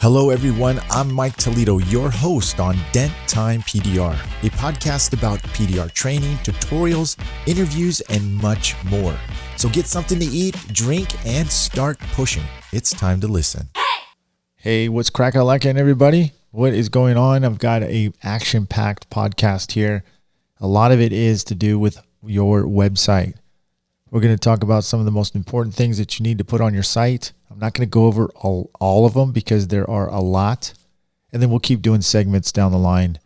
Hello, everyone. I'm Mike Toledo, your host on Dent Time PDR, a podcast about PDR training, tutorials, interviews, and much more. So get something to eat, drink, and start pushing. It's time to listen. Hey, what's cracking like everybody? What is going on? I've got a action-packed podcast here. A lot of it is to do with your website. We're going to talk about some of the most important things that you need to put on your site I'm not going to go over all, all of them because there are a lot. And then we'll keep doing segments down the line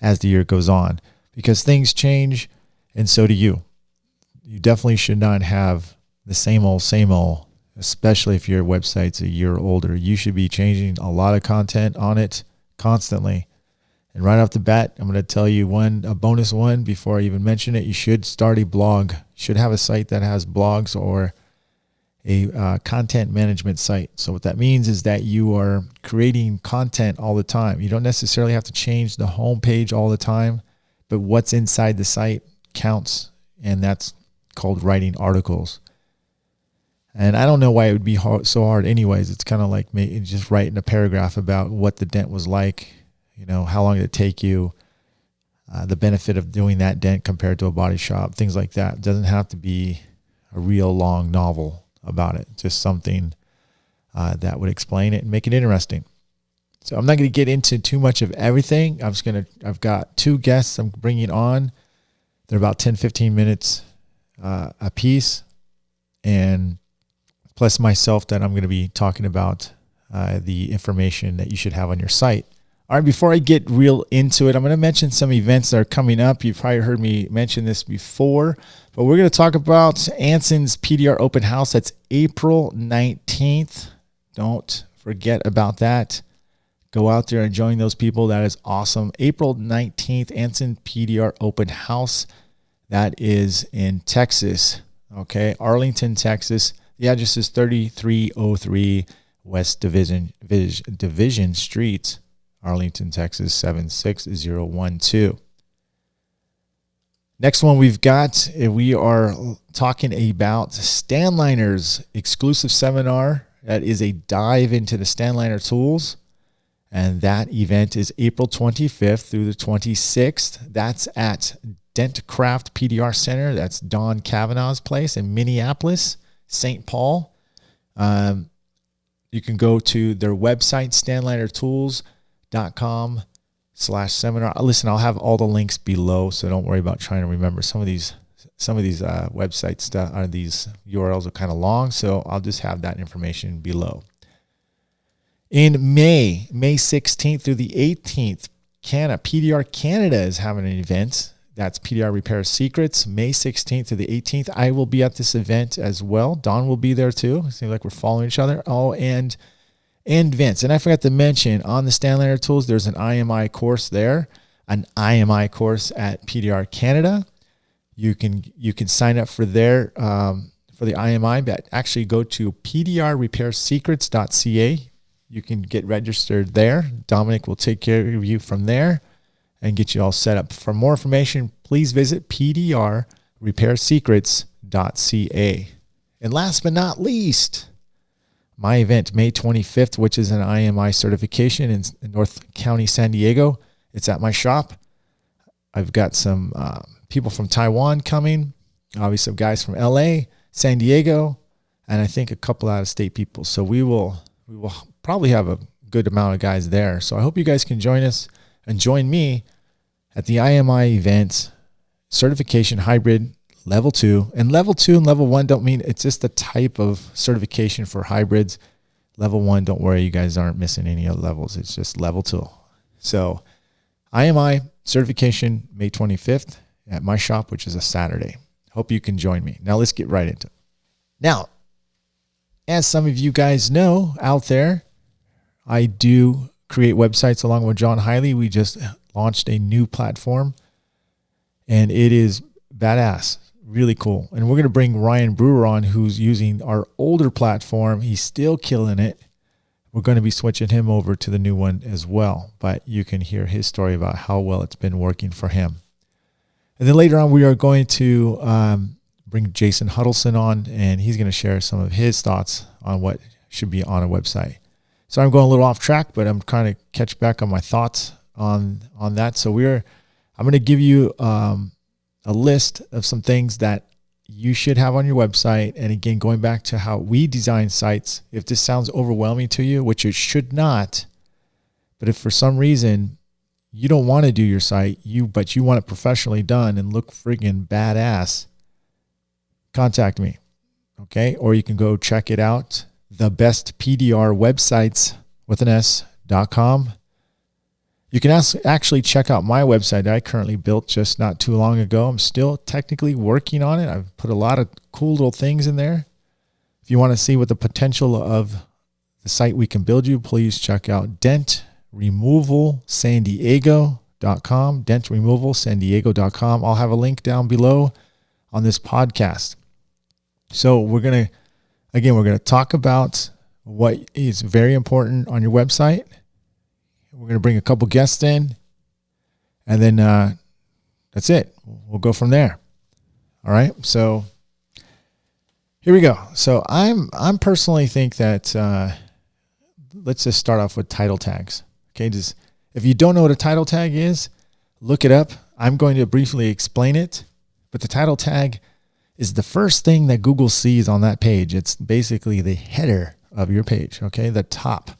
as the year goes on because things change and so do you. You definitely should not have the same old, same old, especially if your website's a year older. You should be changing a lot of content on it constantly. And right off the bat, I'm going to tell you one, a bonus one before I even mention it. You should start a blog. Should have a site that has blogs or a uh, content management site. So what that means is that you are creating content all the time. You don't necessarily have to change the home page all the time, but what's inside the site counts, and that's called writing articles. And I don't know why it would be hard, so hard anyways. It's kind of like me just writing a paragraph about what the dent was like, you know, how long did it take you, uh, the benefit of doing that dent compared to a body shop, things like that. It doesn't have to be a real long novel about it. Just something uh, that would explain it and make it interesting. So I'm not going to get into too much of everything. I'm just going to, I've got two guests I'm bringing on. They're about 10, 15 minutes uh, a piece. And plus myself that I'm going to be talking about uh, the information that you should have on your site. All right, before I get real into it, I'm going to mention some events that are coming up. You've probably heard me mention this before, but we're going to talk about Anson's PDR Open House. That's April 19th. Don't forget about that. Go out there and join those people. That is awesome. April 19th, Anson PDR Open House. That is in Texas. Okay, Arlington, Texas. The address is 3303 West Division Division Street. Arlington, Texas 76012. Next one we've got, eh, we are talking about Stanliner's exclusive seminar. That is a dive into the Stanliner tools. And that event is April 25th through the 26th. That's at Dentcraft PDR Center. That's Don Kavanaugh's place in Minneapolis, St. Paul. Um, you can go to their website, Stanliner Tools com slash seminar. Uh, listen, I'll have all the links below, so don't worry about trying to remember some of these. Some of these uh, are these URLs are kind of long, so I'll just have that information below. In May, May 16th through the 18th, Canada PDR Canada is having an event. That's PDR Repair Secrets, May 16th to the 18th. I will be at this event as well. Don will be there too. It seems like we're following each other. Oh, and and Vince. And I forgot to mention on the Stanliner Tools, there's an IMI course there, an IMI course at PDR Canada. You can you can sign up for there um, for the IMI, but actually go to pdrrepairsecrets.ca. You can get registered there. Dominic will take care of you from there and get you all set up. For more information, please visit pdrrepairsecrets.ca. And last but not least, my event, May 25th, which is an IMI certification in, North County, San Diego. It's at my shop. I've got some uh, people from Taiwan coming, obviously guys from LA, San Diego, and I think a couple out of state people. So we will we will probably have a good amount of guys there. So I hope you guys can join us and join me at the IMI event certification hybrid level two. And level two and level one don't mean it's just a type of certification for hybrids. Level one, don't worry, you guys aren't missing any other levels. It's just level two. So IMI certification May 25th at my shop, which is a Saturday. Hope you can join me. Now let's get right into it. Now, as some of you guys know out there, I do create websites along with John Hiley. We just launched a new platform and it is badass really cool. And we're going to bring Ryan Brewer on, who's using our older platform. He's still killing it. We're going to be switching him over to the new one as well. But you can hear his story about how well it's been working for him. And then later on, we are going to um, bring Jason Huddleston on, and he's going to share some of his thoughts on what should be on a website. So I'm going a little off track, but I'm trying to catch back on my thoughts on on that. So we're I'm going to give you um, a list of some things that you should have on your website. And again, going back to how we design sites, if this sounds overwhelming to you, which it should not, but if for some reason you don't want to do your site, you but you want it professionally done and look friggin' badass, contact me. Okay. Or you can go check it out. The best PDR websites with an S.com. You can actually check out my website that I currently built just not too long ago. I'm still technically working on it. I've put a lot of cool little things in there. If you want to see what the potential of the site we can build you, please check out Dent Removal San Diego.com, Dent Removal dentremovalsandiego.com, dentremovalsandiego.com. I'll have a link down below on this podcast. So we're going to, again, we're going to talk about what is very important on your website we're going to bring a couple guests in, and then uh, that's it. We'll go from there. All right. So here we go. So I'm I'm personally think that uh, let's just start off with title tags. Okay. Just if you don't know what a title tag is, look it up. I'm going to briefly explain it, but the title tag is the first thing that Google sees on that page. It's basically the header of your page. Okay, the top.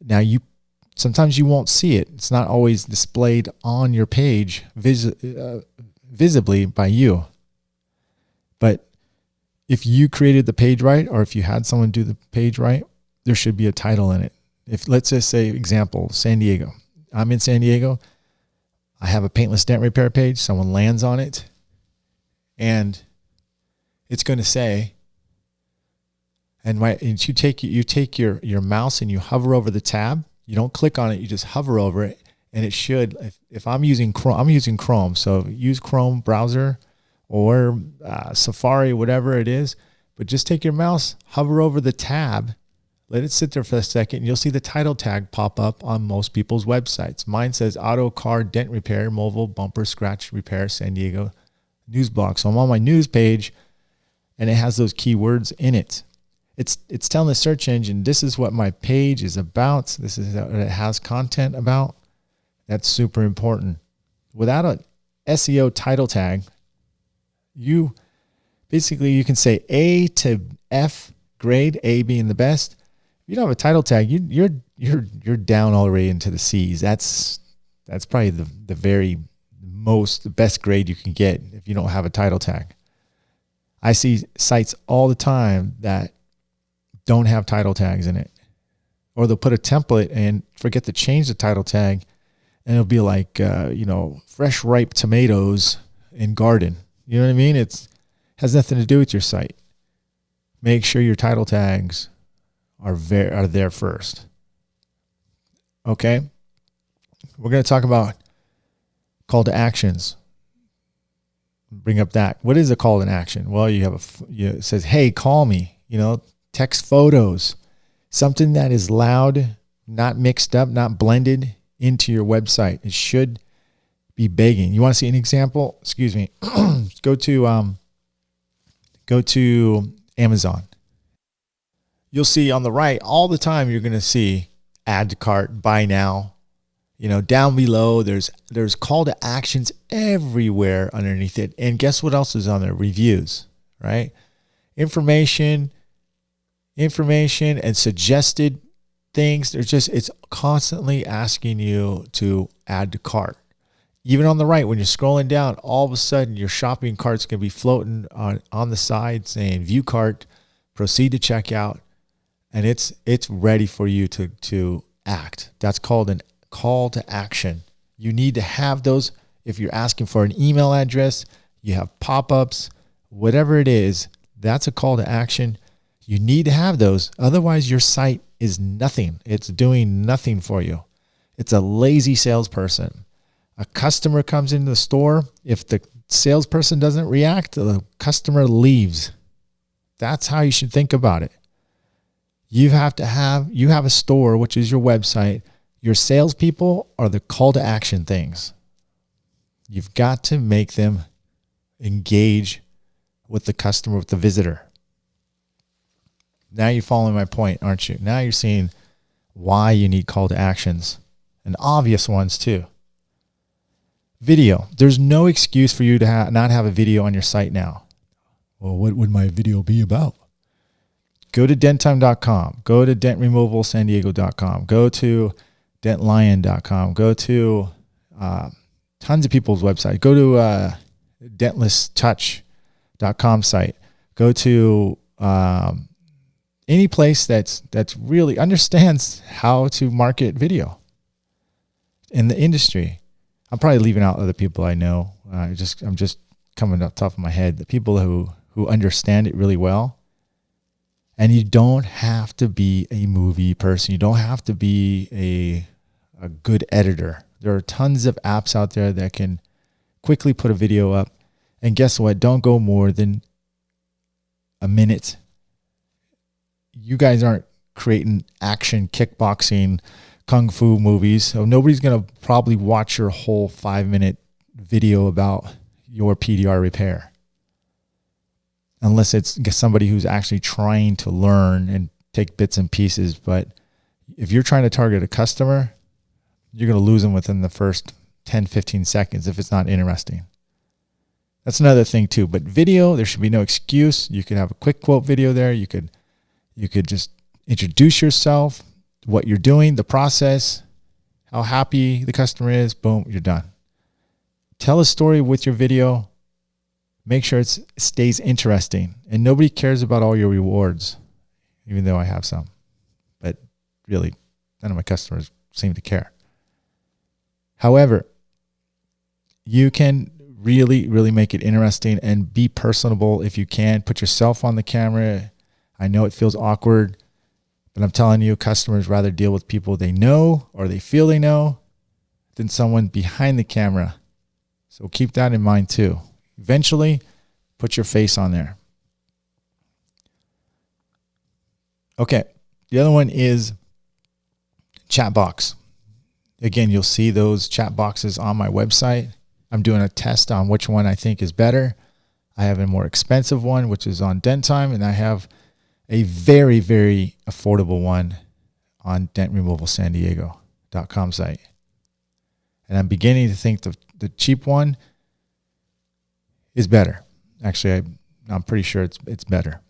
Now you sometimes you won't see it. It's not always displayed on your page vis- uh, visibly by you. But if you created the page right, or if you had someone do the page right, there should be a title in it. If let's just say, example, San Diego. I'm in San Diego. I have a paintless dent repair page. Someone lands on it, and it's going to say, and, my, and you take you take your your mouse and you hover over the tab, you don't click on it, you just hover over it and it should if, if I'm using Chrome, I'm using Chrome. So use Chrome browser or uh, Safari, whatever it is, but just take your mouse, hover over the tab, let it sit there for a second, and you'll see the title tag pop up on most people's websites. Mine says auto car dent repair, mobile bumper scratch repair, San Diego news blog. So I'm on my news page and it has those keywords in it it's it's telling the search engine this is what my page is about. This is what it has content about. That's super important. Without a SEO title tag, you basically you can say A to F grade, A being the best. If you don't have a title tag, you, you're you're you're down already into the C's. That's that's probably the the very most the best grade you can get if you don't have a title tag. I see sites all the time that don't have title tags in it. Or they'll put a template and forget to change the title tag, and it'll be like, uh, you know, fresh ripe tomatoes in garden. You know what I mean? It's has nothing to do with your site. Make sure your title tags are very are there first. Okay, we're going to talk about call to actions. Bring up that. What is a call to action? Well, you have a you, it says, "Hey, call me." You know, text photos, something that is loud, not mixed up, not blended into your website. It should be begging. You want to see an example? Excuse me. go to um, go to Amazon. You'll see on the right all the time. You're going to see add to cart, buy now. You know, down below there's there's call to actions everywhere underneath it. And guess what else is on there? Reviews, right? Information, information and suggested things. There's just, it's constantly asking you to add to cart. Even on the right, when you're scrolling down, all of a sudden your shopping cart's going to be floating on, on the side saying view cart, proceed to checkout, and it's it's ready for you to to act. That's called an call to action. You need to have those if you're asking for an email address, you have pop-ups, whatever it is, that's a call to action. You need to have those. Otherwise, your site is nothing. It's doing nothing for you. It's a lazy salesperson. A customer comes into the store. If the salesperson doesn't react, the customer leaves. That's how you should think about it. You have to have you have a store, which is your website. Your salespeople are the call to action things. You've got to make them engage with the customer, with the visitor. Now you're following my point, aren't you? Now you're seeing why you need call to actions and obvious ones too. Video. There's no excuse for you to ha- not have a video on your site now. Well, what would my video be about? Go to denttime.com. Go to dentremovalsandiego.com. Go to dentlion.com. Go to uh, tons of people's websites. Go to uh, dentlesstouch.com site. Go to um, any place that's that's really understands how to market video in the industry. I'm probably leaving out other people I know. Uh, just I'm just coming off top of my head. The people who who understand it really well. And you don't have to be a movie person. You don't have to be a a good editor. There are tons of apps out there that can quickly put a video up. And guess what? Don't go more than a minute you guys aren't creating action kickboxing kung fu movies so nobody's going to probably watch your whole five minute video about your pdr repair. Unless it's somebody who's actually trying to learn and take bits and pieces but if you're trying to target a customer you're going to lose them within the first 10 15 seconds if it's not interesting. That's another thing too but video there should be no excuse. You could have a quick quote video there. You could you could just introduce yourself, what you're doing, the process, how happy the customer is. Boom, you're done. Tell a story with your video. Make sure it stays interesting. And nobody cares about all your rewards, even though I have some. But really, none of my customers seem to care. However, you can really, really make it interesting and be personable if you can. Put yourself on the camera I know it feels awkward, but I'm telling you, customers rather deal with people they know or they feel they know than someone behind the camera. So keep that in mind too. Eventually, put your face on there. Okay, the other one is chat box. Again, you'll see those chat boxes on my website. I'm doing a test on which one I think is better. I have a more expensive one, which is on Dent Time, and I have a very, very affordable one on dentremovalsandiego.com site. And I'm beginning to think the, the cheap one is better. Actually, I, I'm pretty sure it's, it's better.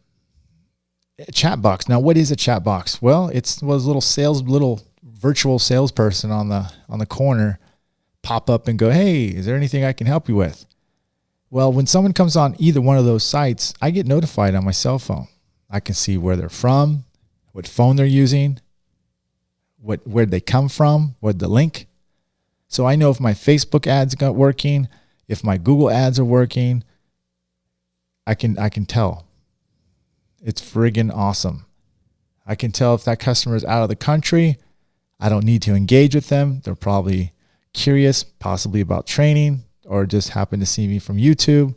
A chat box. Now, what is a chat box? Well, it's was a little sales, little virtual salesperson on the on the corner pop up and go, "Hey, is there anything I can help you with?" Well, when someone comes on either one of those sites, I get notified on my cell phone. I can see where they're from, what phone they're using, what where they come from, what the link. So I know if my Facebook ads got working, if my Google ads are working. I can I can tell. It's friggin' awesome. I can tell if that customer is out of the country. I don't need to engage with them. They're probably curious, possibly about training, or just happen to see me from YouTube.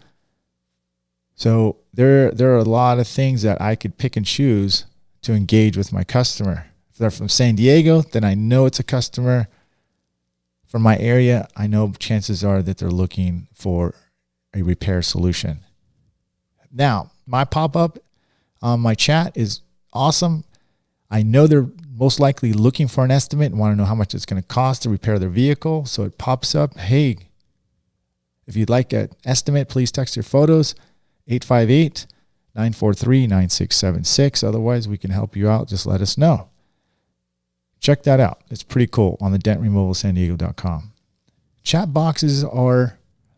So there, there are a lot of things that I could pick and choose to engage with my customer. If they're from San Diego, then I know it's a customer from my area. I know chances are that they're looking for a repair solution. Now, my pop up on my chat is awesome. I know they're most likely looking for an estimate and want to know how much it's going to cost to repair their vehicle. So it pops up, hey, if you'd like an estimate, please text your photos 858 943 9676. Otherwise, we can help you out. Just let us know. Check that out. It's pretty cool on the dentremovalsandiego.com. Chat boxes are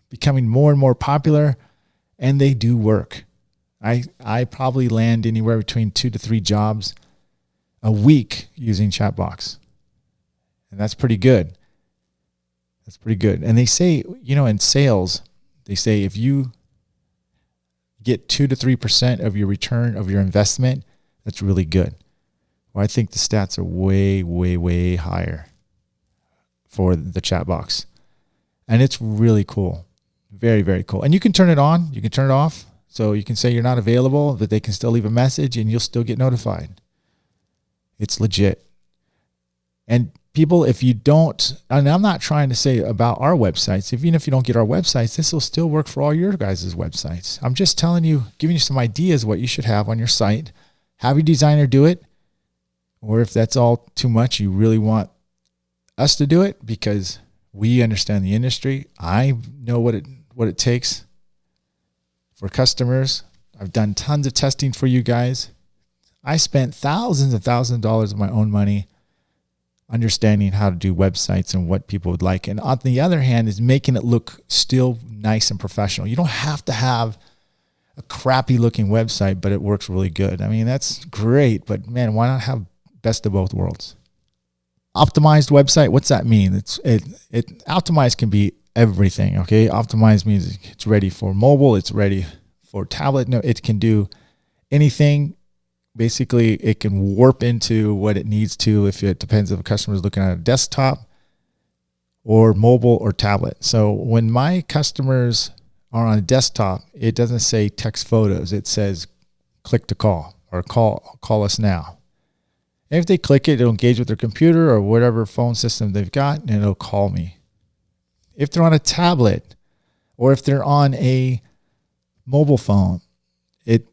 becoming more and more popular and they do work. I, I probably land anywhere between two to three jobs a week using Chatbox. And that's pretty good. That's pretty good. And they say, you know, in sales, they say if you get two to three percent of your return of your investment, that's really good. Well, I think the stats are way, way, way higher for the chat box. And it's really cool. Very, very cool. And you can turn it on, you can turn it off. So you can say you're not available, but they can still leave a message and you'll still get notified. It's legit. And people, if you don't, and I'm not trying to say about our websites, even if you don't get our websites, this will still work for all your guys' websites. I'm just telling you, giving you some ideas what you should have on your site. Have your designer do it. or if that's all too much, you really want us to do it because we understand the industry. I know what it what it takes for customers. I've done tons of testing for you guys. I spent thousands and thousands of dollars of my own money understanding how to do websites and what people would like. And on the other hand, is making it look still nice and professional. You don't have to have a crappy looking website, but it works really good. I mean, that's great, but man, why not have best of both worlds? Optimized website, what's that mean? It's it it optimized can be everything, okay? Optimized means it's ready for mobile, it's ready for tablet. No, it can do anything basically it can warp into what it needs to if it depends if a customer is looking at a desktop or mobile or tablet. So when my customers are on a desktop, it doesn't say text photos. It says click to call or call call us now. And if they click it, it'll engage with their computer or whatever phone system they've got and it'll call me. If they're on a tablet or if they're on a mobile phone, it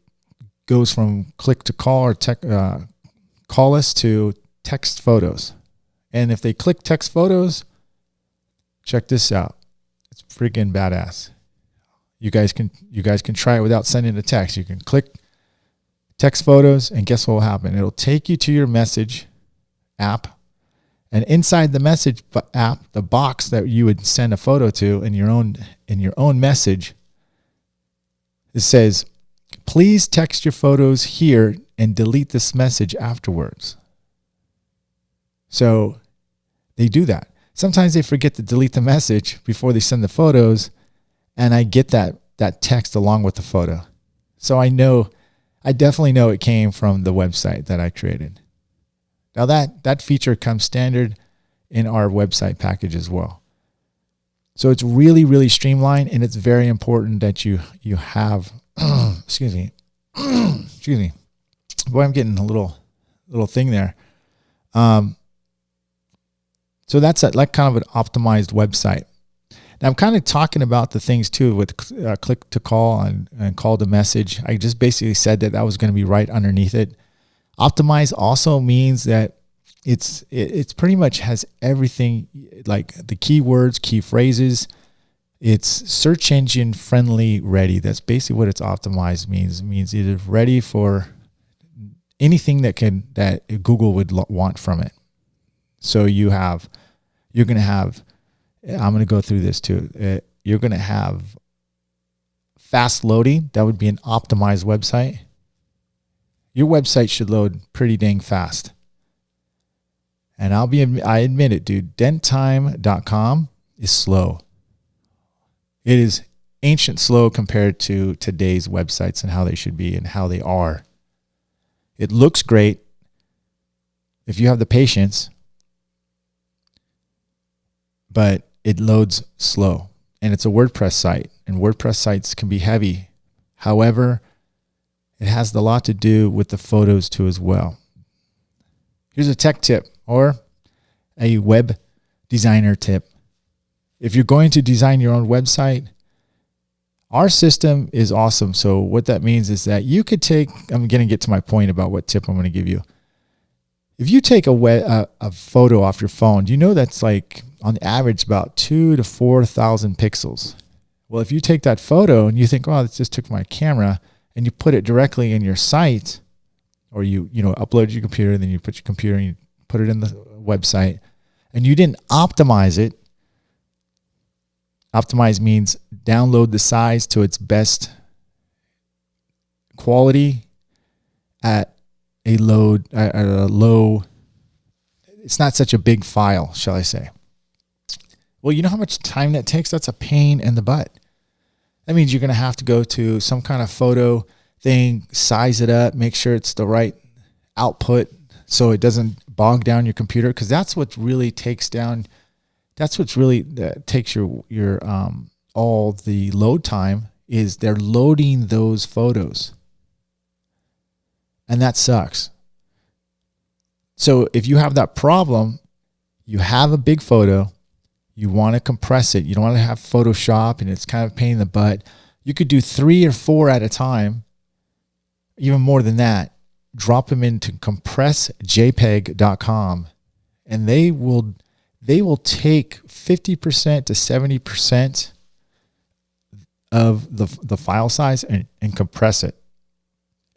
goes from click to call or tech, uh, call us to text photos. And if they click text photos, check this out. It's freaking badass. You guys can you guys can try it without sending a text. You can click text photos and guess what will happen? It'll take you to your message app and inside the message app, the box that you would send a photo to in your own in your own message, it says Please text your photos here and delete this message afterwards. So they do that. Sometimes they forget to delete the message before they send the photos, and I get that that text along with the photo. So I know I definitely know it came from the website that I created. Now that that feature comes standard in our website package as well. So it's really really streamlined and it's very important that you you have excuse me, excuse me. Boy, I'm getting a little little thing there. Um, so that's a, like kind of an optimized website. Now I'm kind of talking about the things too with uh, click to call and, and call to message. I just basically said that that was going to be right underneath it. Optimize also means that it's it, it's pretty much has everything like the keywords, key phrases, it's search engine friendly ready. That's basically what it's optimized means. It means it is ready for anything that can that Google would want from it. So you have, you're going to have, I'm going to go through this too. Uh, you're going to have fast loading. That would be an optimized website. Your website should load pretty dang fast. And I'll be, I admit it, dude. Denttime.com is slow. It is ancient slow compared to today's websites and how they should be and how they are. It looks great if you have the patience, but it loads slow. And it's a WordPress site, and WordPress sites can be heavy. However, it has a lot to do with the photos too as well. Here's a tech tip or a web designer tip. If you're going to design your own website, our system is awesome. So what that means is that you could take, I'm going to get to my point about what tip I'm going to give you. If you take a, a, a photo off your phone, you know that's like on average about two to 4,000 pixels? Well, if you take that photo and you think, oh, this just took my camera and you put it directly in your site or you, you know, upload your computer and then you put your computer and you put it in the website and you didn't optimize it Optimize means download the size to its best quality at a load at a low it's not such a big file, shall I say. Well, you know how much time that takes? That's a pain in the butt. That means you're going to have to go to some kind of photo thing, size it up, make sure it's the right output so it doesn't bog down your computer because that's what really takes down that's what's really that takes your your um all the load time is they're loading those photos. And that sucks. So if you have that problem, you have a big photo, you want to compress it. You don't want to have Photoshop and it's kind of pain in the butt. You could do three or four at a time, even more than that. drop them into compressjpeg.com and they will they will take 50% to 70% of the, the file size and, and compress it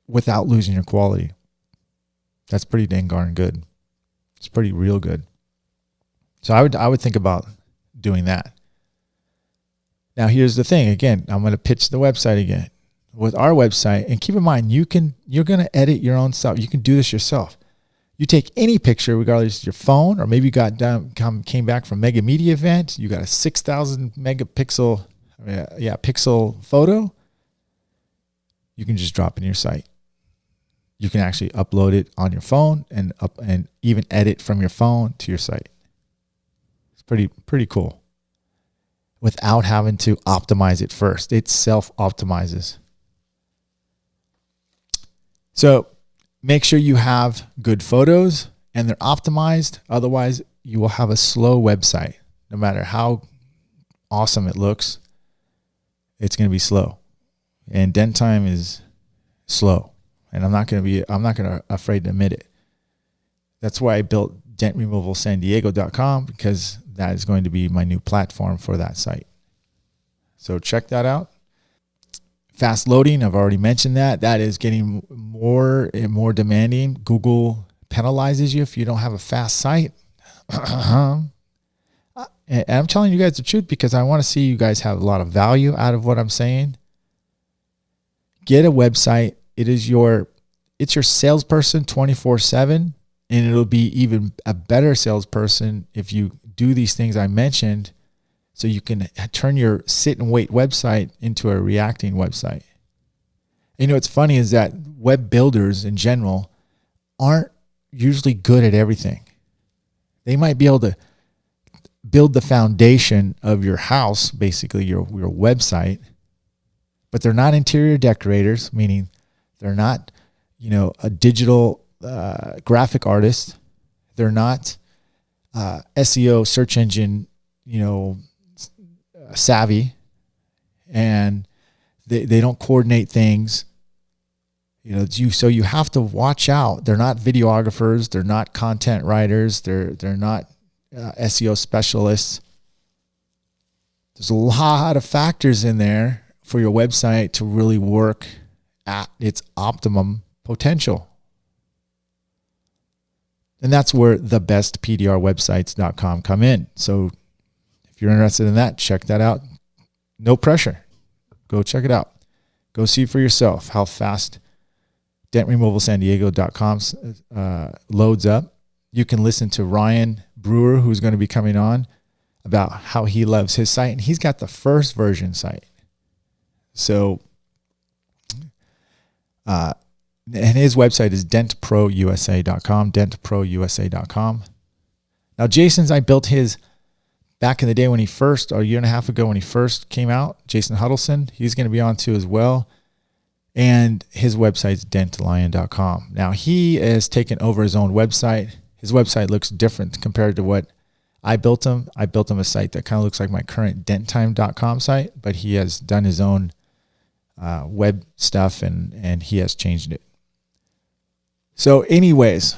without losing your quality. That's pretty dang darn good. It's pretty real good. So I would I would think about doing that. Now here's the thing. Again, I'm going to pitch the website again with our website. And keep in mind, you can you're going to edit your own stuff. You can do this yourself. You take any picture, regardless of your phone, or maybe you got done, come came back from mega media event. You got a six thousand megapixel, uh, yeah, pixel photo. You can just drop in your site. You can actually upload it on your phone and up and even edit from your phone to your site. It's pretty pretty cool. Without having to optimize it first, it self optimizes. So make sure you have good photos and they're optimized. Otherwise, you will have a slow website. No matter how awesome it looks, it's going to be slow. And dent time is slow. And I'm not going to be, I'm not going to afraid to admit it. That's why I built dentremovalsandiego.com because that is going to be my new platform for that site. So check that out fast loading. I've already mentioned that. That is getting more and more demanding. Google penalizes you if you don't have a fast site. Uh-huh. And i'm telling you guys the truth because i want to see you guys have a lot of value out of what i'm saying. Get a website. It is your it's your salesperson 24 7 and it'll be even a better salesperson if you do these things i mentioned so you can turn your sit and wait website into a reacting website. You know, what's funny is that web builders in general aren't usually good at everything. They might be able to build the foundation of your house, basically your, your website, but they're not interior decorators, meaning they're not, you know, a digital uh, graphic artist. They're not uh, SEO search engine, you know, savvy and they, they don't coordinate things. You know you so you have to watch out. They're not videographers. They're not content writers. They're they're not uh, SEO specialists. There's a lot of factors in there for your website to really work at its optimum potential. And that's where the best come in. So if you're interested in that, check that out. No pressure. Go check it out. Go see for yourself how fast dentremovalsandiego.com uh, loads up. You can listen to Ryan Brewer, who's going to be coming on, about how he loves his site. And he's got the first version site. So, uh, and his website is dentprousa.com, dentprousa.com. Now, Jason's, I built his back in the day when he first, or a year and a half ago when he first came out, Jason Huddleston, he's going to be on too as well. And his website's dentalion.com. Now he has taken over his own website. His website looks different compared to what I built him. I built him a site that kind of looks like my current denttime.com site, but he has done his own uh, web stuff and, and he has changed it. So anyways,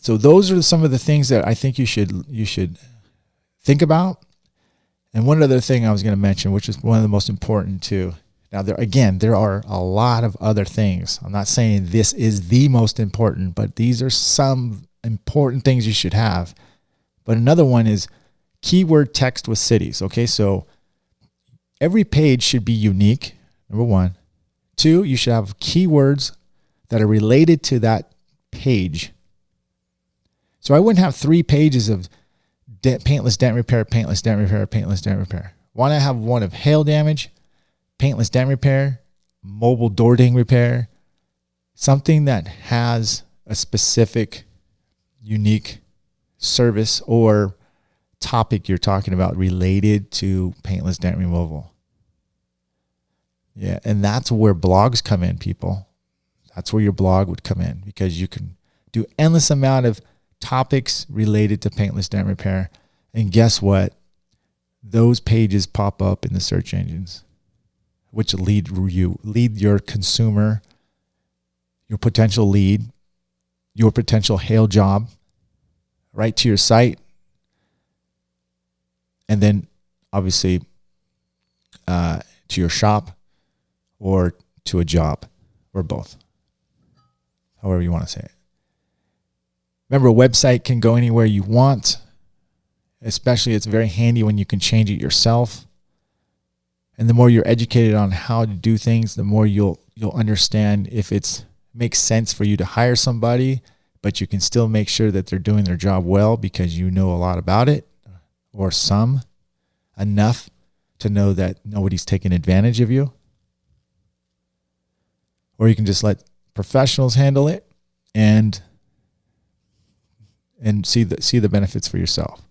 so those are some of the things that I think you should, you should think about. And one other thing I was going to mention, which is one of the most important too. Now, there again, there are a lot of other things. I'm not saying this is the most important, but these are some important things you should have. But another one is keyword text with cities. Okay, so every page should be unique. Number one. Two, you should have keywords that are related to that page. So I wouldn't have three pages of dent, paintless dent repair, paintless dent repair, paintless dent repair. Why not have one of hail damage, paintless dent repair, mobile door ding repair, something that has a specific, unique service or topic you're talking about related to paintless dent removal. Yeah, and that's where blogs come in, people. That's where your blog would come in because you can do endless amount of topics related to paintless dent repair. And guess what? Those pages pop up in the search engines, which lead you lead your consumer your potential lead, your potential hail job right to your site. And then obviously uh, to your shop or to a job or both, however you want to say it. Remember, a website can go anywhere you want, especially it's very handy when you can change it yourself. And the more you're educated on how to do things, the more you'll you'll understand if it's makes sense for you to hire somebody, but you can still make sure that they're doing their job well because you know a lot about it or some enough to know that nobody's taking advantage of you. Or you can just let professionals handle it and and see the see the benefits for yourself.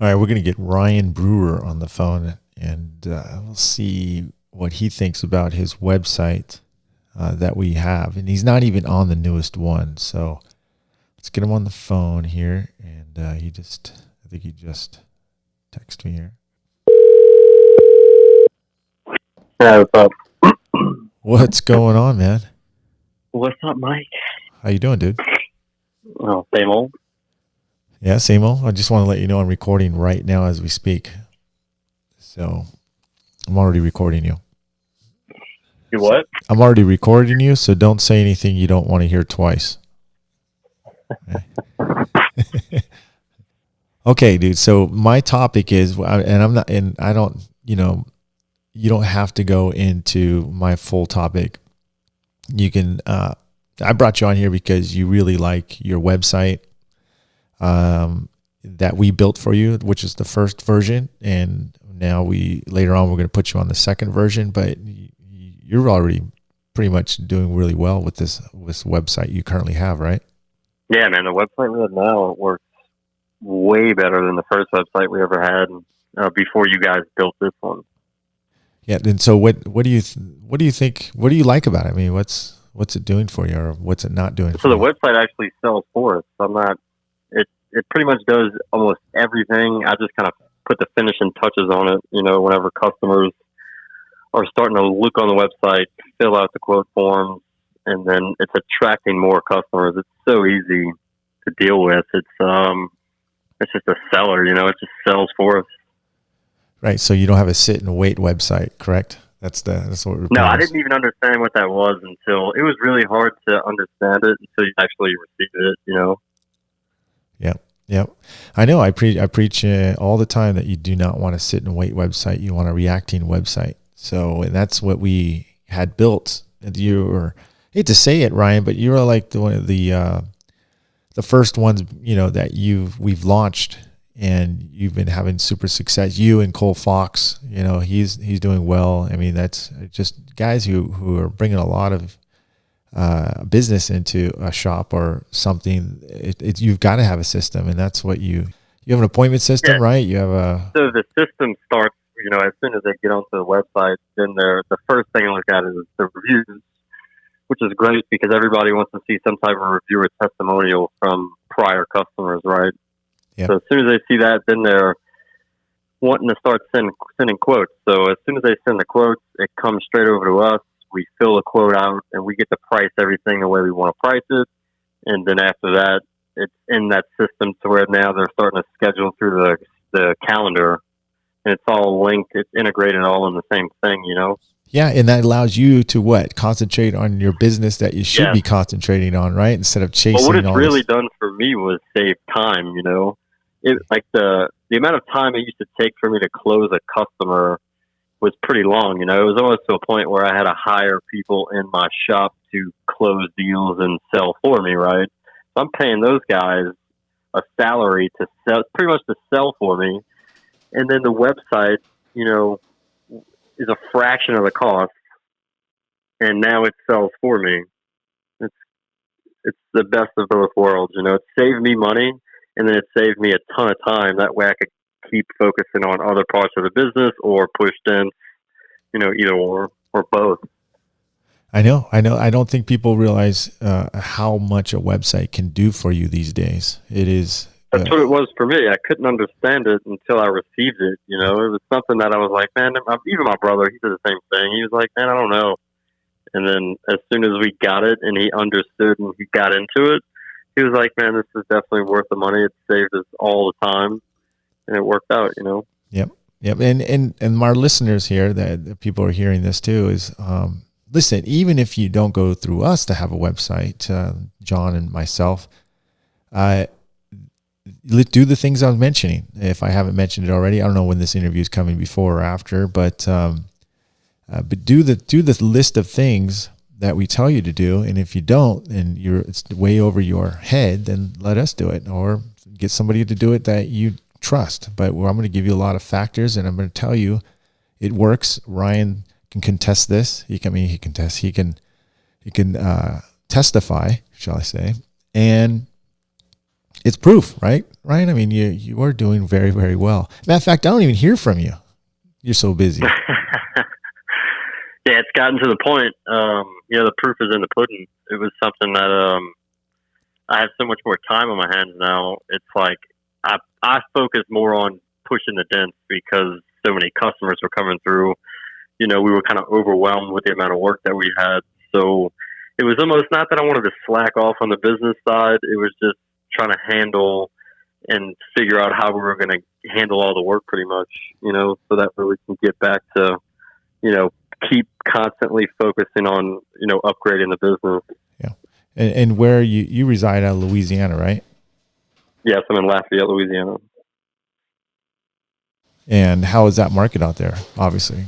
All right, we're going to get Ryan Brewer on the phone and uh, we'll see what he thinks about his website uh, that we have. And he's not even on the newest one. So let's get him on the phone here. And uh, he just, I think he just texted me here. What's up? What's going on, man? What's up, Mike? How you doing, dude? Oh, same old. Yeah, same old. I just want to let you know I'm recording right now as we speak. So I'm already recording you. You what? I'm already recording you, so don't say anything you don't want to hear twice. okay, dude. So my topic is, and I'm not, and I don't, you know, you don't have to go into my full topic. You can. Uh, I brought you on here because you really like your website um, that we built for you, which is the first version, and now we later on we're going to put you on the second version. But you're already pretty much doing really well with this this website you currently have, right? Yeah, man. The website we have now works way better than the first website we ever had uh, before you guys built this one. Yeah, and so what? What do you what do you think? What do you like about it? I mean, what's what's it doing for you, or what's it not doing? So the you? website actually sells for us. I'm not. It pretty much does almost everything. I just kind of put the finishing touches on it. You know, whenever customers are starting to look on the website, fill out the quote forms, and then it's attracting more customers. It's so easy to deal with. It's um, it's just a seller. You know, it just sells for us. Right. So you don't have a sit and wait website, correct? That's the that's what. No, I didn't even understand what that was until it was really hard to understand it until you actually received it. You know. Yep. I know. I preach. I preach uh, all the time that you do not want to sit and wait website. You want a reacting website. So and that's what we had built. You were hate to say it, Ryan, but you were like the one of the uh, the first ones you know that you've we've launched and you've been having super success. You and Cole Fox, you know, he's he's doing well. I mean, that's just guys who who are bringing a lot of uh, business into a shop or something. It, it, you've got to have a system, and that's what you you have an appointment system, yeah. right? You have a so the system starts. You know, as soon as they get onto the website, then they're the first thing I look at is the reviews, which is great because everybody wants to see some type of review or testimonial from prior customers, right? Yep. So as soon as they see that, then they're wanting to start sending sending quotes. So as soon as they send the quotes, it comes straight over to us. We fill the quote out, and we get to price everything the way we want to price it. And then after that, it's in that system to where now they're starting to schedule through the the calendar, and it's all linked. It's integrated all in the same thing, you know. Yeah, and that allows you to what concentrate on your business that you should yeah. be concentrating on, right? Instead of chasing. Well, what it's really this. done for me was save time. You know, it like the the amount of time it used to take for me to close a customer was pretty long. You know, it was almost to a point where I had to hire people in my shop to close deals and sell for me. Right, so I'm paying those guys a salary to sell, pretty much to sell for me, and then the website, you know, is a fraction of the cost, and now it sells for me. It's it's the best of both worlds. You know, it saved me money and then it saved me a ton of time. That way, I could keep focusing on other parts of the business or pushed in, you know, either or or both. I know, I know. I don't think people realize uh, how much a website can do for you these days. It is. Uh, That's what it was for me. I couldn't understand it until I received it. You know, it was something that I was like, man. Even my brother, he did the same thing. He was like, man, I don't know. And then as soon as we got it and he understood and he got into it, he was like, "Man, this is definitely worth the money. It saved us all the time, and it worked out." You know. Yep. Yep. And and and our listeners here that, people are hearing this too is um, listen. Even if you don't go through us to have a website, uh, John and myself, uh, do the things I was mentioning. If I haven't mentioned it already, I don't know when this interview is coming before or after, but um, uh, but do the do the list of things that we tell you to do, and if you don't, and you're it's way over your head, then let us do it, or get somebody to do it that you trust. But I'm going to give you a lot of factors, and I'm going to tell you it works. Ryan can contest this. He can I mean he can test. He can he can uh, testify, shall I say? And it's proof, right? Ryan, I mean, you you are doing very very well. Matter of fact, I don't even hear from you. You're so busy. yeah, it's gotten to the point. Um, you know, the proof is in the pudding. It was something that um, I have so much more time on my hands now. It's like I I focus more on pushing the dents because so many customers were coming through. You know, we were kind of overwhelmed with the amount of work that we had. So it was almost not that I wanted to slack off on the business side. It was just trying to handle and figure out how we were going to handle all the work pretty much, you know, so that way we can get back to, you know, keep constantly focusing on, you know, upgrading the business. Yeah. And, and where you, you reside out of Louisiana, right? Yes, I'm in Lafayette, Louisiana. And how is that market out there, obviously?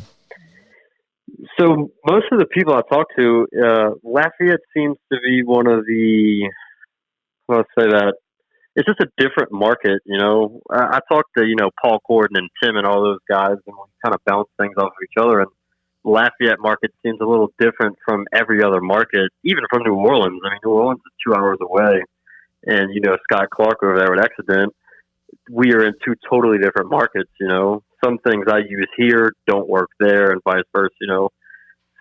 So most of the people I talk to, uh, Lafayette seems to be one of the I'll say that it's just a different market. You know, I, I talked to you know Paul Corden and Tim and all those guys, and we kind of bounce things off of each other. And Lafayette market seems a little different from every other market, even from New Orleans. I mean, New Orleans is two hours away, and you know Scott Clark over there at Accident. We are in two totally different markets. You know, some things I use here don't work there, and vice versa. You know,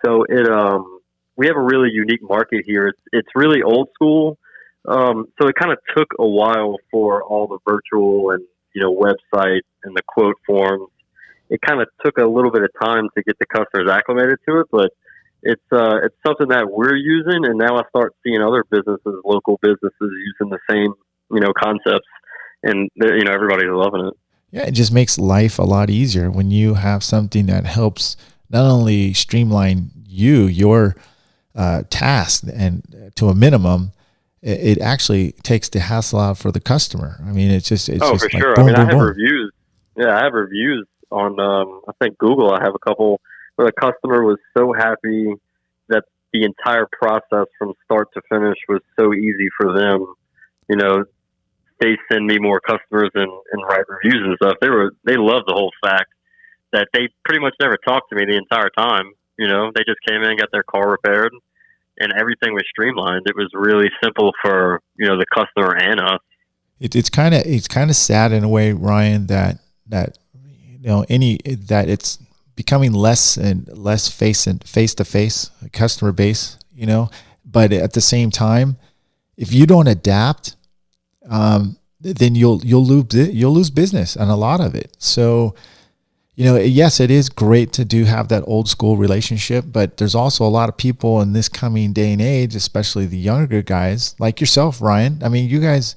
so it um we have a really unique market here. It's it's really old school um, so it kind of took a while for all the virtual and you know website and the quote forms. It kind of took a little bit of time to get the customers acclimated to it, but it's uh, it's something that we're using, and now I start seeing other businesses, local businesses, using the same you know concepts, and you know everybody's loving it. Yeah, it just makes life a lot easier when you have something that helps not only streamline you your uh, task and to a minimum, it, it actually takes the hassle out for the customer. I mean, it's just it's oh just for like sure. Boom, I mean, boom, I have boom. reviews. Yeah, I have reviews on um, I think Google. I have a couple the customer was so happy that the entire process from start to finish was so easy for them. You know, they send me more customers and, and write reviews and stuff. They were they loved the whole fact that they pretty much never talked to me the entire time. You know, they just came in, got their car repaired, and everything was streamlined. It was really simple for you know the customer and us. It, it's kind of it's kind of sad in a way, Ryan, that that you know any that it's becoming less and less face and face to face customer base. You know, but at the same time, if you don't adapt, um, then you'll you'll lose you'll lose business and a lot of it. So you know, yes, it is great to do have that old school relationship, but there's also a lot of people in this coming day and age, especially the younger guys like yourself, Ryan. I mean, you guys,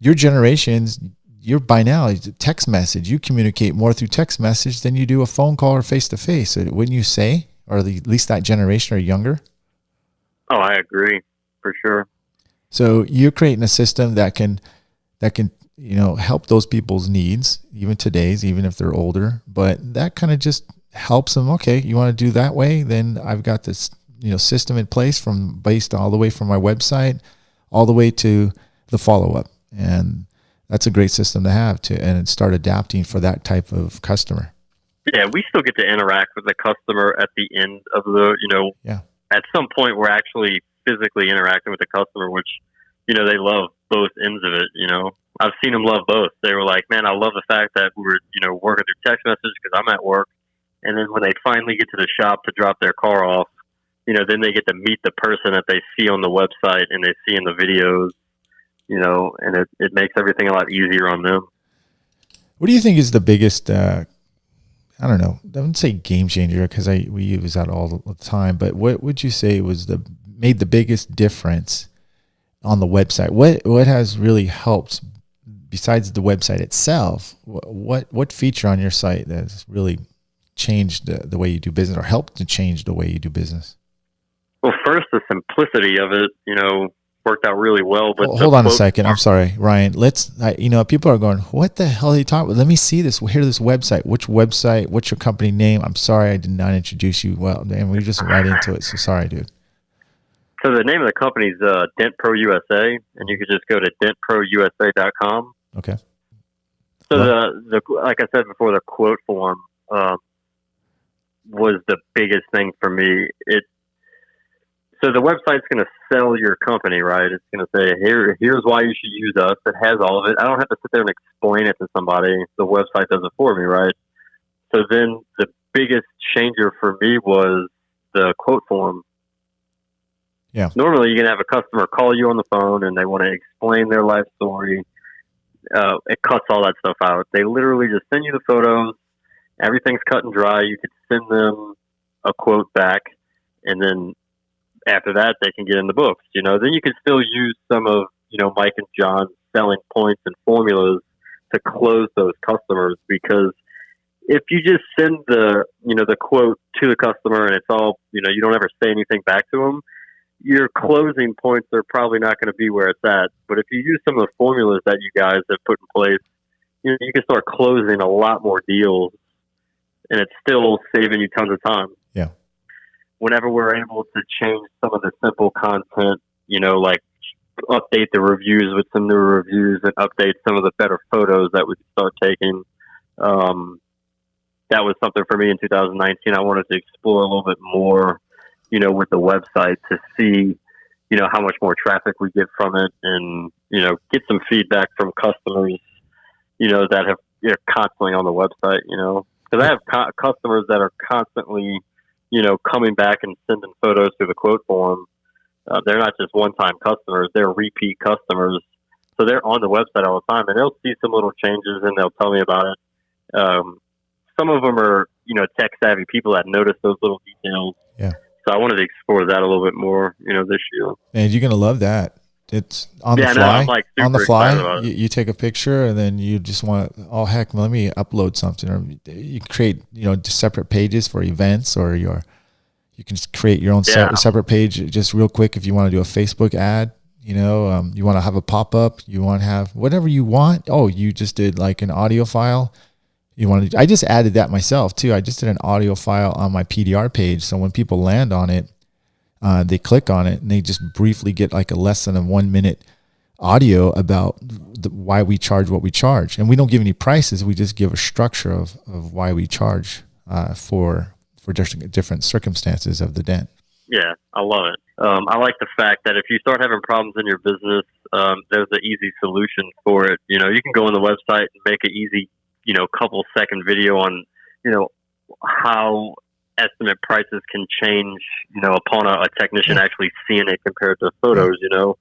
your generations, you're by now text message. You communicate more through text message than you do a phone call or face to face. Wouldn't you say, or at least that generation or younger? Oh, I agree for sure. So you're creating a system that can that can you know, help those people's needs, even today's, even if they're older. But that kind of just helps them. Okay, you want to do that way? Then I've got this, you know, system in place from based all the way from my website, all the way to the follow up, and that's a great system to have to and start adapting for that type of customer. Yeah, we still get to interact with the customer at the end of the, you know, yeah. At some point, we're actually physically interacting with the customer, which, you know, they love both ends of it. You know, I've seen them love both. They were like, "Man, I love the fact that we're, you know, working through text message because I'm at work." And then when they finally get to the shop to drop their car off, you know, then they get to meet the person that they see on the website and they see in the videos, you know, and it, it makes everything a lot easier on them. What do you think is the biggest uh, I don't know. I wouldn't say game changer because I we use that all the time. But what would you say was the made the biggest difference on the website? What what has really helped besides the website itself? What what feature on your site that's really changed the, the way you do business or helped to change the way you do business? Well, first the simplicity of it. You know, worked out really well. But hold on a second. I'm sorry, Ryan. Let's, I, you know, people are going, what the hell are you talking about? Let me see this. Hear this website. Which website? What's your company name? I'm sorry, I did not introduce you well, and we just right into it. So sorry, dude. So the name of the company is uh, Dent Pro USA, and you could just go to dentprousa.com. Okay. So the the like I said before, the quote form um, was the biggest thing for me. It so the website's going to sell your company, right? It's going to say, here, here's why you should use us. It has all of it. I don't have to sit there and explain it to somebody. The website does it for me, right? So then the biggest changer for me was the quote form. Yeah. Normally, you can have a customer call you on the phone and they want to explain their life story. Uh, it cuts all that stuff out. They literally just send you the photos. Everything's cut and dry. You could send them a quote back, and then after that they can get in the books. You know, then you can still use some of you know Mike and John's selling points and formulas to close those customers because if you just send the you know the quote to the customer and it's all you know you don't ever say anything back to them your closing points are probably not going to be where it's at but if you use some of the formulas that you guys have put in place you know you can start closing a lot more deals and it's still saving you tons of time whenever we're able to change some of the simple content, you know, like update the reviews with some new reviews and update some of the better photos that we start taking. Um, that was something for me in 2019. I wanted to explore a little bit more, you know, with the website to see, you know, how much more traffic we get from it and, you know, get some feedback from customers, you know, that have, know, constantly on the website, you know, because I have co- customers that are constantly, you know, coming back and sending photos through the quote form. Uh, they're not just one-time customers; they're repeat customers. So they're on the website all the time, and they'll see some little changes, and they'll tell me about it. Um, some of them are, you know, tech-savvy people that notice those little details. Yeah. So I wanted to explore that a little bit more, you know, this year. And you're gonna love that. It's on yeah, the fly. No, like on the fly, you, you, take a picture and then you just want, oh heck, let me upload something, or you create, you know, separate pages for events, or your, you can just create your own yeah. separate page just real quick if you want to do a Facebook ad. You know, um, you want to have a pop up, you want to have whatever you want. Oh, you just did like an audio file. You want to? I just added that myself too. I just did an audio file on my PDR page, so when people land on it, uh, they click on it and they just briefly get like a less than a one minute audio about the, why we charge what we charge. And we don't give any prices. We just give a structure of, of why we charge uh, for for different, different circumstances of the dent. Yeah, I love it. Um, I like the fact that if you start having problems in your business, um, there's an easy solution for it. You know, you can go on the website and make an easy, you know, couple second video on, you know, how estimate prices can change, you know, upon a, a technician actually seeing it compared to photos, you know,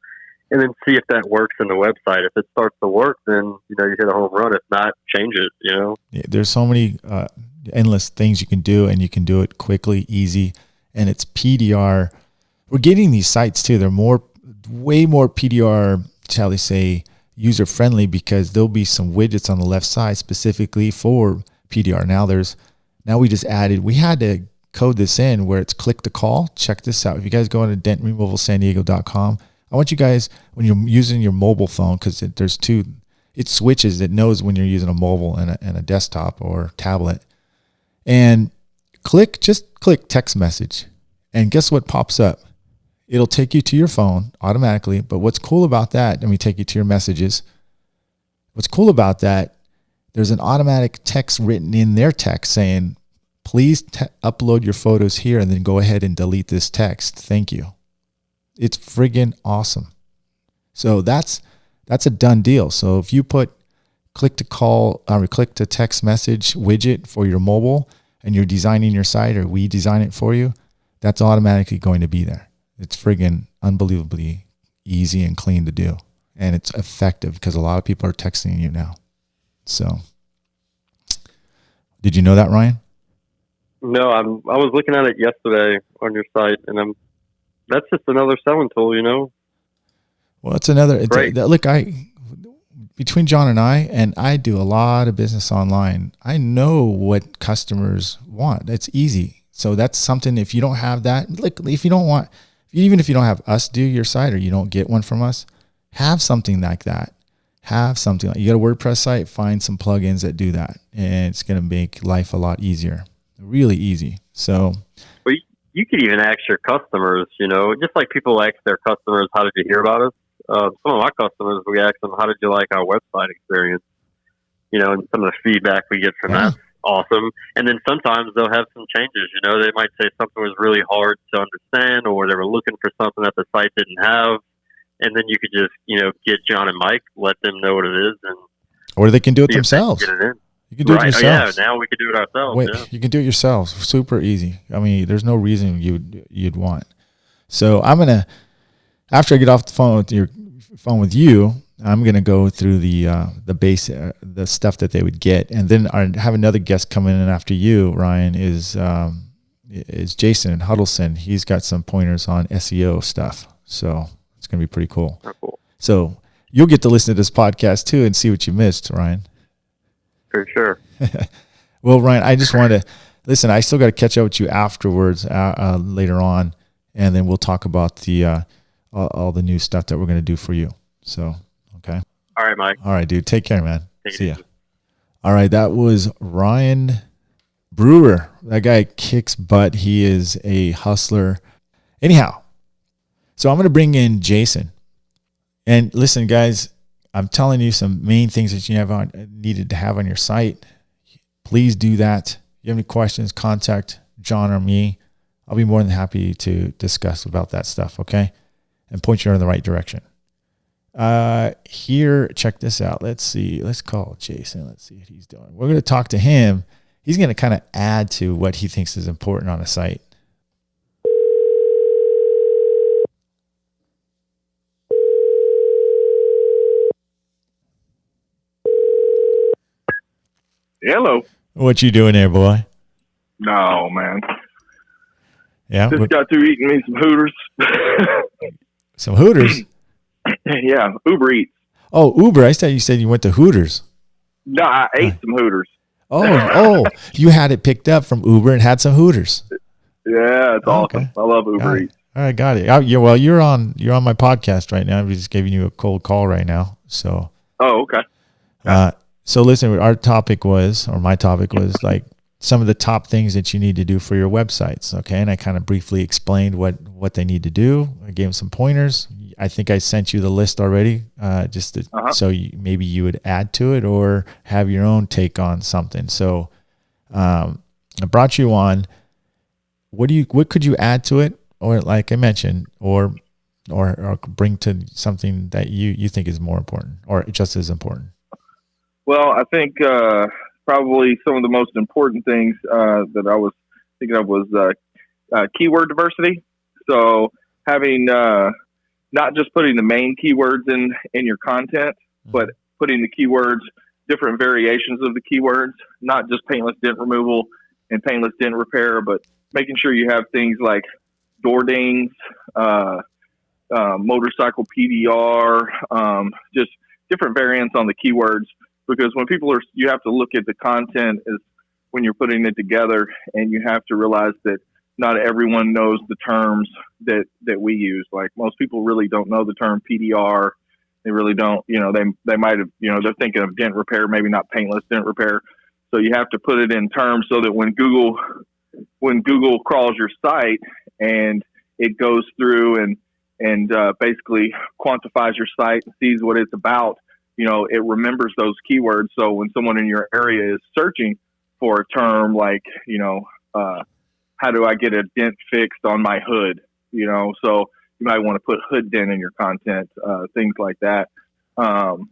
and then see if that works in the website. If it starts to work, then, you know, you hit a home run. If not, change it, you know. Yeah, there's so many, uh, endless things you can do and you can do it quickly, easy. And it's PDR. We're getting these sites too. They're more, way more PDR, shall we say, user friendly because there'll be some widgets on the left side specifically for PDR. Now there's now we just added, we had to code this in where it's click to call. Check this out. If you guys go into dentremovalsandiego.com, I want you guys, when you're using your mobile phone, because there's two, it switches, it knows when you're using a mobile and a, and a desktop or tablet. And click, just click text message. And guess what pops up? It'll take you to your phone automatically. But what's cool about that, let me take you to your messages. What's cool about that there's an automatic text written in their text saying, please upload your photos here and then go ahead and delete this text. Thank you. It's friggin' awesome. So that's that's a done deal. So if you put click to call or uh, click to text message widget for your mobile and you're designing your site or we design it for you, that's automatically going to be there. It's friggin' unbelievably easy and clean to do. And it's effective because a lot of people are texting you now. So, did you know that, Ryan? No, I'm. I was looking at it yesterday on your site, and I'm. That's just another selling tool, you know. Well, it's another. It's a, look, I between John and I, and I do a lot of business online. I know what customers want. It's easy. So that's something. If you don't have that, like if you don't want, even if you don't have us do your site or you don't get one from us, have something like that. Have something like you got a WordPress site, find some plugins that do that, and it's going to make life a lot easier. Really easy. So, well, you could even ask your customers. You know, just like people ask their customers, "How did you hear about us?" Uh, some of my customers, we ask them, "How did you like our website experience?" You know, and some of the feedback we get from yeah. that awesome. And then sometimes they'll have some changes. You know, they might say something was really hard to understand, or they were looking for something that the site didn't have, and then you could just you know get John and Mike, let them know what it is, and or they can do it themselves. Get it in. You can do right. it yourselves. Oh, yeah, now we can do it ourselves. Wait, yeah. you can do it yourselves. Super easy. I mean, there's no reason you'd you'd want. So I'm gonna after I get off the phone with your phone with you, I'm gonna go through the uh, the base uh, the stuff that they would get, and then I have another guest coming in after you. Ryan is um, is Jason Huddleston. He's got some pointers on SEO stuff, so it's gonna be pretty cool. Oh, cool. So you'll get to listen to this podcast too and see what you missed, Ryan. For sure. well, Ryan, I just wanted to listen. I still got to catch up with you afterwards uh, uh, later on, and then we'll talk about the uh, all, all the new stuff that we're gonna do for you. So Okay. All right, Mike. All right, dude. Take care, man. Take See ya. All right, that was Ryan Brewer. That guy kicks butt. He is a hustler. Anyhow, so I'm going to bring in Jason. And listen, guys, I'm telling you some main things that you have on, needed to have on your site. Please do that. If you have any questions, contact John or me. I'll be more than happy to discuss about that stuff, okay? And point you in the right direction. Uh, here, check this out. Let's see. Let's call Jason. Let's see what he's doing. We're going to talk to him. He's going to kind of add to what he thinks is important on a site. Hello. What you doing there, boy? No, man. Yeah. Just got through eating me some Hooters. some Hooters. yeah, Uber Eats. Oh, Uber. I thought you said you went to Hooters. No, I ate some Hooters. Oh, oh, you had it picked up from Uber and had some Hooters. Yeah, it's oh, awesome. Okay. I love Uber got Eats. All right, got it. I, yeah, well, you're on you're on my podcast right now. I'm just giving you a cold call right now. So. Oh, okay. Uh, so listen, our topic was, or my topic was like some of the top things that you need to do for your websites. Okay, and I kind of briefly explained what what they need to do. I gave them some pointers. I think I sent you the list already, uh, just to, uh-huh. so you, maybe you would add to it or have your own take on something. So um, I brought you on. What do you? What could you add to it, or like I mentioned, or or, or bring to something that you you think is more important or just as important? Well, I think uh, probably some of the most important things uh, that I was thinking of was uh, uh keyword diversity. So having uh, not just putting the main keywords in in your content, mm-hmm. but putting the keywords, different variations of the keywords, not just paintless dent removal and paintless dent repair, but making sure you have things like door dings, uh, uh, motorcycle PDR, um, just different variants on the keywords. Because when people are, you have to look at the content as when you're putting it together, and you have to realize that not everyone knows the terms that that we use. Like most people really don't know the term PDR. They really don't. You know, they they might have. You know, they're thinking of dent repair, maybe not paintless dent repair. So you have to put it in terms so that when Google when Google crawls your site and it goes through and and uh, basically quantifies your site and sees what it's about, you know, it remembers those keywords. So when someone in your area is searching for a term like, you know, uh, how do I get a dent fixed on my hood? You know, so you might want to put hood dent in your content, uh, things like that. Um,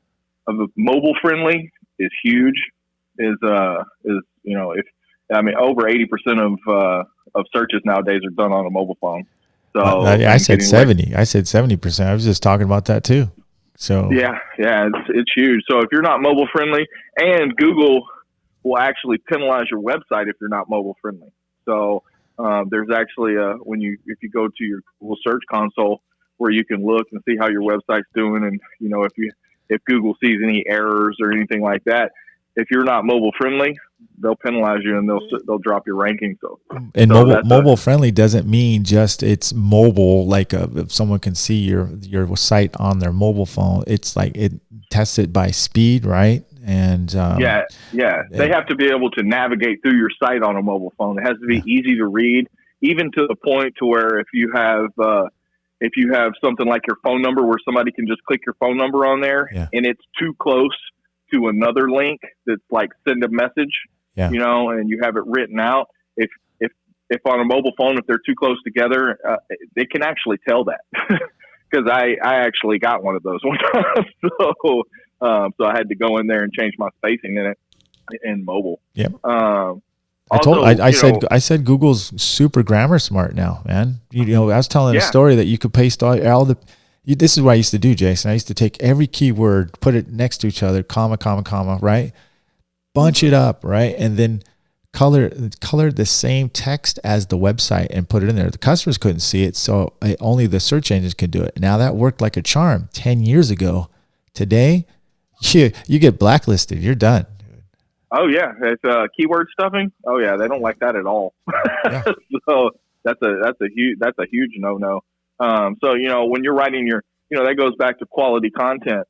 mobile friendly is huge. Is uh is you know if I mean over eighty percent of uh, of searches nowadays are done on a mobile phone. So uh, I said seventy. I said seventy percent. I was just talking about that too. So yeah, yeah, it's it's huge. So if you're not mobile friendly, and Google will actually penalize your website if you're not mobile friendly. So um, there's actually a when you if you go to your Google Search Console where you can look and see how your website's doing, and you know if you if Google sees any errors or anything like that. If you're not mobile friendly, they'll penalize you and they'll they'll drop your ranking. So and so mobile mobile a, friendly doesn't mean just it's mobile. Like a, uh, if someone can see your your site on their mobile phone, it's like it tests it by speed, right? And um, yeah, yeah, they have to be able to navigate through your site on a mobile phone. It has to be yeah. easy to read, even to the point to where if you have uh, if you have something like your phone number where somebody can just click your phone number on there yeah. and it's too close to another link that's like send a message, yeah. you know, and you have it written out. If if if on a mobile phone, if they're too close together, uh, they can actually tell that. Because I I actually got one of those one time, so um, so I had to go in there and change my spacing in it in mobile. Yep. Um, I told I, I said know, I said Google's super grammar smart now, man. You, you know, I was telling yeah. a story that you could paste all, all the. You, this is what I used to do, Jason. I used to take every keyword, put it next to each other, comma, comma, comma, right? Bunch it up, right, and then color color the same text as the website and put it in there. The customers couldn't see it, so I, only the search engines could do it. Now that worked like a charm ten years ago. Today, you you get blacklisted. You're done. Oh yeah, it's uh, keyword stuffing. Oh yeah, they don't like that at all. Yeah. so that's a that's a huge that's a huge no no. Um, so you know when you're writing your you know that goes back to quality content.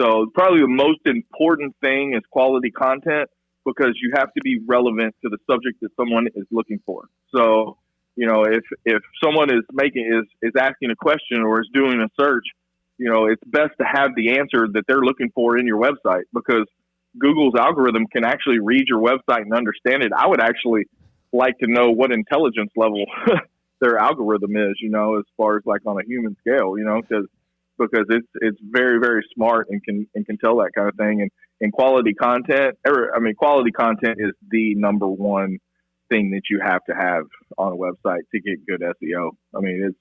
So probably the most important thing is quality content because you have to be relevant to the subject that someone is looking for. So you know if if someone is making is is asking a question or is doing a search, you know it's best to have the answer that they're looking for in your website because Google's algorithm can actually read your website and understand it, I would actually like to know what intelligence level their algorithm is, you know, as far as like on a human scale, you know, because because it's it's very very smart and can and can tell that kind of thing and and quality content. I mean, quality content is the number one thing that you have to have on a website to get good SEO. I mean, it's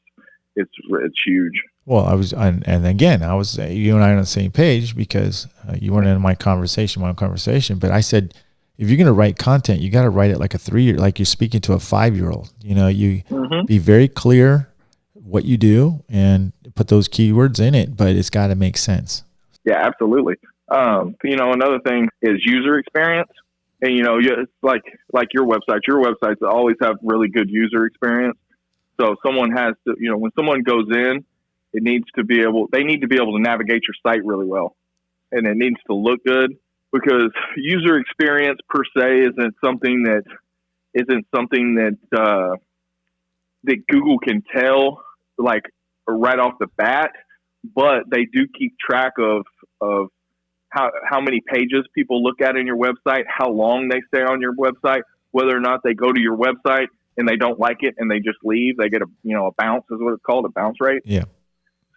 it's it's huge. Well, I was, and, and again, I was you and I are on the same page because uh, you weren't in my conversation, my conversation. But I said, if you're going to write content, you got to write it like a three year, like you're speaking to a five year old. You know, you mm-hmm. be very clear what you do and put those keywords in it, but it's got to make sense. Yeah, absolutely. Um, you know, another thing is user experience. And you know, like like your website. Your websites always have really good user experience. So someone has to, you know, when someone goes in, it needs to be able, they need to be able to navigate your site really well. And it needs to look good because user experience per se isn't something that isn't something that, uh, that Google can tell like right off the bat, but they do keep track of, of how, how many pages people look at in your website, how long they stay on your website, whether or not they go to your website and they don't like it and they just leave. They get a you know a bounce is what it's called a bounce rate. Yeah.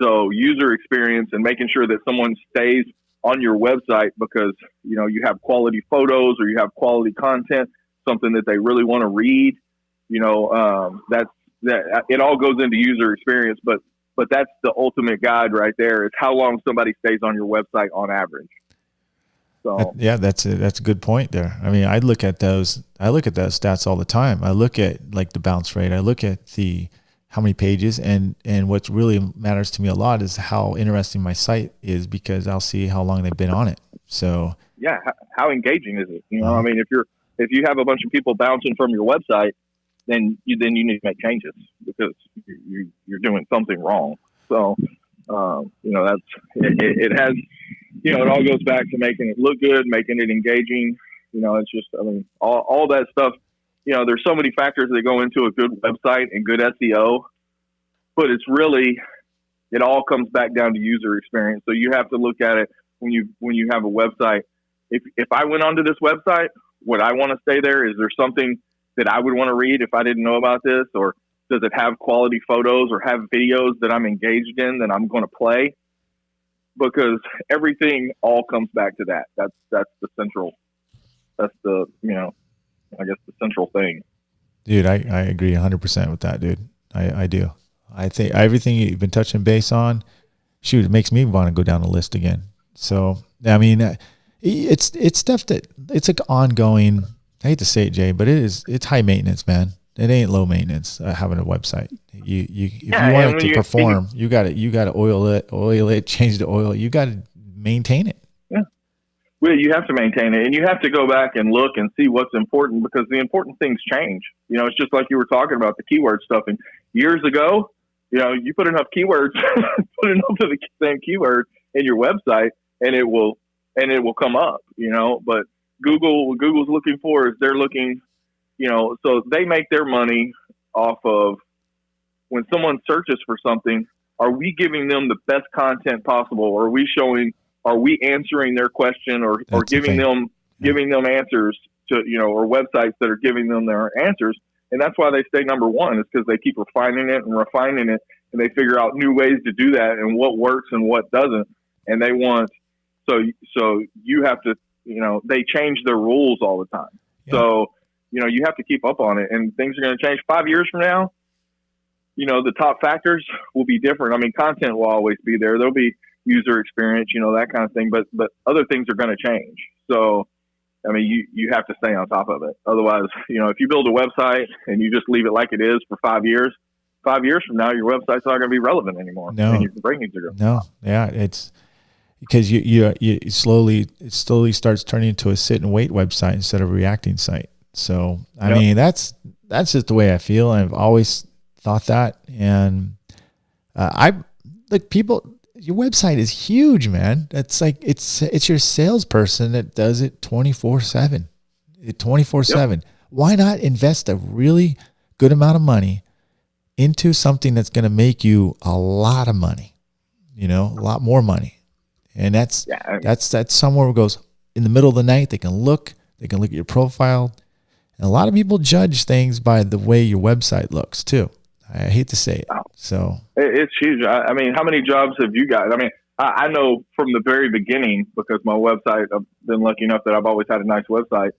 So user experience and making sure that someone stays on your website because you know you have quality photos or you have quality content, something that they really want to read. You know um, that's that it all goes into user experience, but but that's the ultimate guide right there is how long somebody stays on your website on average. So yeah, that's a, that's a good point there. I mean, I look at those I look at those stats all the time. I look at like the bounce rate. I look at the how many pages and and what really matters to me a lot is how interesting my site is because I'll see how long they've been on it. So yeah, how engaging is it? You know, uh-huh. I mean, if you're if you have a bunch of people bouncing from your website, then you then you need to make changes because you, you're doing something wrong. So um, you know that's it, it, has you know, it all goes back to making it look good, making it engaging. You know, it's just, I mean, all, all that stuff. You know, there's so many factors that go into a good website and good SEO, but it's really, it all comes back down to user experience. So you have to look at it when you when you have a website. If if I went onto this website, would I want to stay there? Is there something that I would want to read if I didn't know about this, or does it have quality photos or have videos that I'm engaged in that I'm going to play? because everything all comes back to that. That's that's the central. That's the you know, I guess the central thing. Dude, I, I agree 100% with that, dude. I, I do. I think everything you've been touching base on, shoot, it makes me want to go down the list again. So, I mean, uh, it's it's stuff that it's like ongoing. I hate to say it, Jay, but it is it's high maintenance, man. it ain't low maintenance uh, having a website. You you if yeah, you want it to perform, you got to you got to oil it, oil it, change the oil. You got to maintain it. Yeah, well, you have to maintain it, and you have to go back and look and see what's important because the important things change. You know, it's just like you were talking about the keyword stuff. And years ago, you know, you put enough keywords, put enough of the same keyword in your website, and it will and it will come up. You know, but Google, what Google's looking for is they're looking, you know, so they make their money off of when someone searches for something. Are we giving them the best content possible? Are we showing? Are we answering their question, or, or giving them giving them answers to you know, or websites that are giving them their answers? And that's why they stay number one is because they keep refining it and refining it, and they figure out new ways to do that and what works and what doesn't. And they want so so you have to you know, they change their rules all the time. Yeah. So, you know, you have to keep up on it and things are going to change five years from now. You know, the top factors will be different. I mean, content will always be there. There'll be user experience, you know, that kind of thing, but, but other things are going to change. So, I mean, you, you have to stay on top of it. Otherwise, you know, if you build a website and you just leave it like it is for five years, five years from now, your website's not going to be relevant anymore. No, and your rankings are going. No, yeah, it's because you, you you slowly it slowly starts turning into a sit and wait website instead of a reacting site. So I yep. mean that's that's just the way I feel. I've always thought that, and uh, I like people. Your website is huge, man. It's like it's it's your salesperson that does it twenty four seven, twenty four seven. Why not invest a really good amount of money into something that's going to make you a lot of money? You know, a lot more money and that's yeah. that's that's somewhere where it goes in the middle of the night. They can look, they can look at your profile, and a lot of people judge things by the way your website looks too. I hate to say it. So it's huge. I, mean, how many jobs have you got? I mean, I, I know from the very beginning because my website. I've been lucky enough that I've always had a nice website.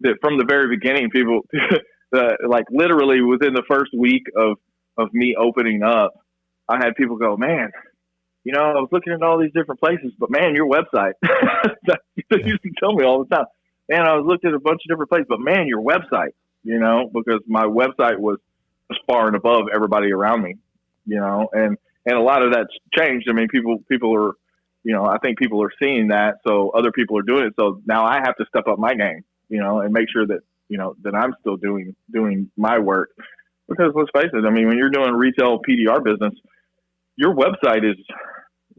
That from the very beginning, people, like literally within the first week of of me opening up, I had people go, "Man, you know, I was looking at all these different places, but man, your website, they used to tell me all the time, man, I was looking at a bunch of different places, but man, your website, you know, because my website was, was far and above everybody around me, you know, and, and a lot of that's changed. I mean, people, people are, you know, I think people are seeing that. So other people are doing it. So now I have to step up my game, you know, and make sure that, you know, that I'm still doing, doing my work because let's face it. I mean, when you're doing retail PDR business, your website is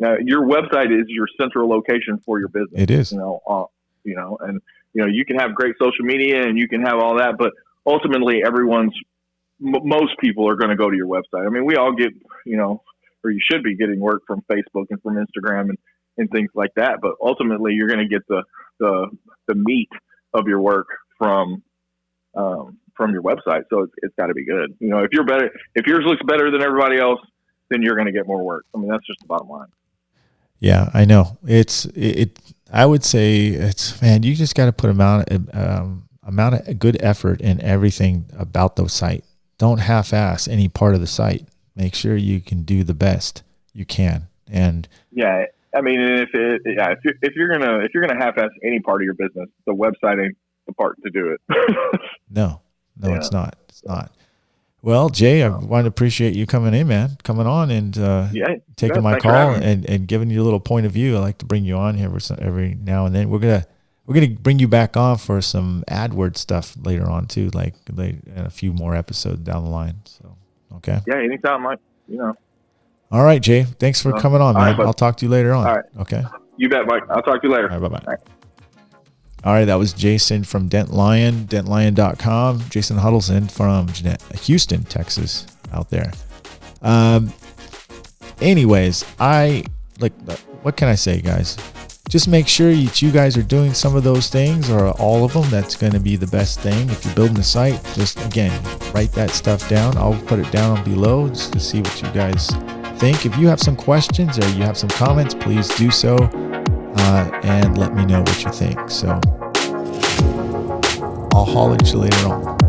uh, your website is your central location for your business. It is, you know, uh, you know, and you know you can have great social media and you can have all that, but ultimately everyone's m- most people are going to go to your website. I mean, we all get you know, or you should be getting work from Facebook and from Instagram and and things like that, but ultimately you're going to get the the the meat of your work from um, from your website. So it's, it's got to be good. You know, if you're better, if yours looks better than everybody else, then you're going to get more work. I mean, that's just the bottom line. Yeah, I know. It's it. it I would say it's man. You just got to put amount um, amount of good effort in everything about the site. Don't half-ass any part of the site. Make sure you can do the best you can. And yeah, I mean, if it, yeah, if you're, if you're gonna if you're gonna half-ass any part of your business, the website ain't the part to do it. no, no, yeah. it's not. It's not. Well, Jay, I want to appreciate you coming in, man, coming on and uh, yeah, taking my call and, and giving you a little point of view. I like to bring you on here every now and then. We're gonna we're gonna bring you back on for some AdWords stuff later on too, like, like a few more episodes down the line. So, okay. Yeah, anytime, Mike. You know. All right, Jay. Thanks for uh, coming on, man. Right, I'll talk to you later on. All right. Okay. You bet, Mike. I'll talk to you later. All right. Bye bye. All right, that was Jason from Dent Lion, dentlion.com. Jason Huddleston from Houston, Texas, out there. Um, anyways, I like, what can I say, guys? Just make sure that you guys are doing some of those things or all of them. That's going to be the best thing. If you're building a site, just again, write that stuff down. I'll put it down below just to see what you guys think. If you have some questions or you have some comments, please do so uh, and let me know what you think. So I'll holler at you later on.